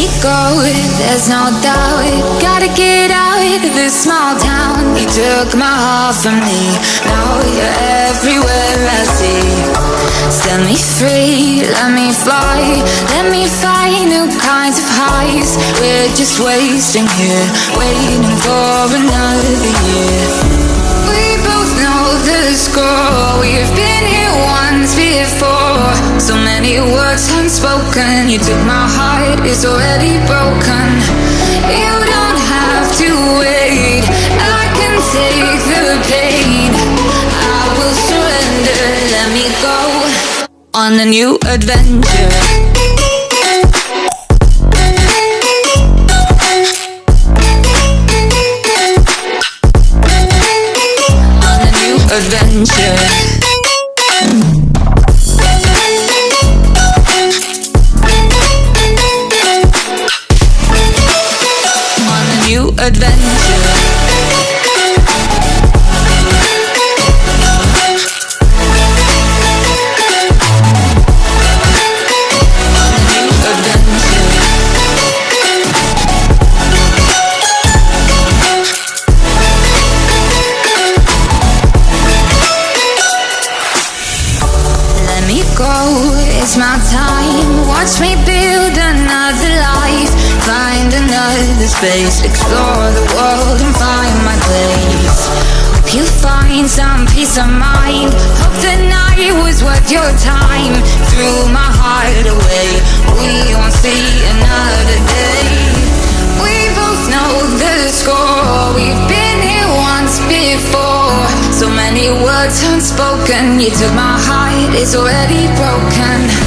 me go, there's no doubt. Gotta get out of this small town. You took my heart from me, now you're everywhere I see. Set me free, let me fly, let me find new kinds of highs. We're just wasting here, waiting for another year. Many words unspoken, you took my heart, it's already broken. You don't have to wait, I can take the pain. I will surrender, let me go on a new adventure. Watch me build another life. Find another space, explore the world and find my place. Hope you find some peace of mind. Hope the night was worth your time. Threw my heart away, we won't see another day. We both know the score. We've been here once before. So many words unspoken. You took my heart, it's already broken.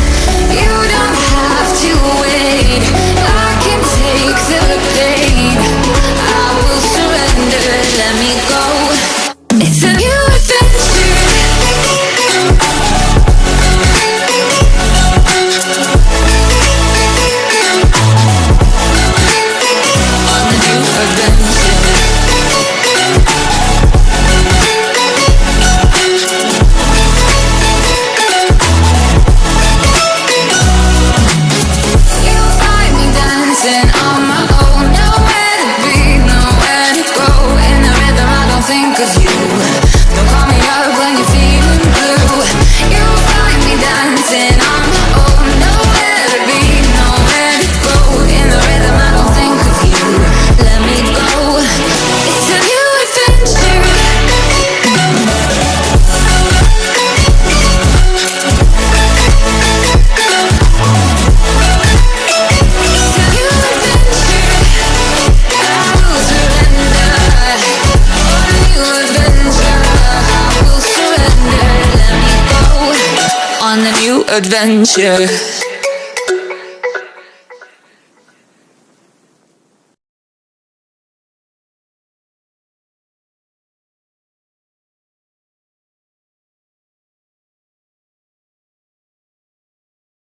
On a new adventure.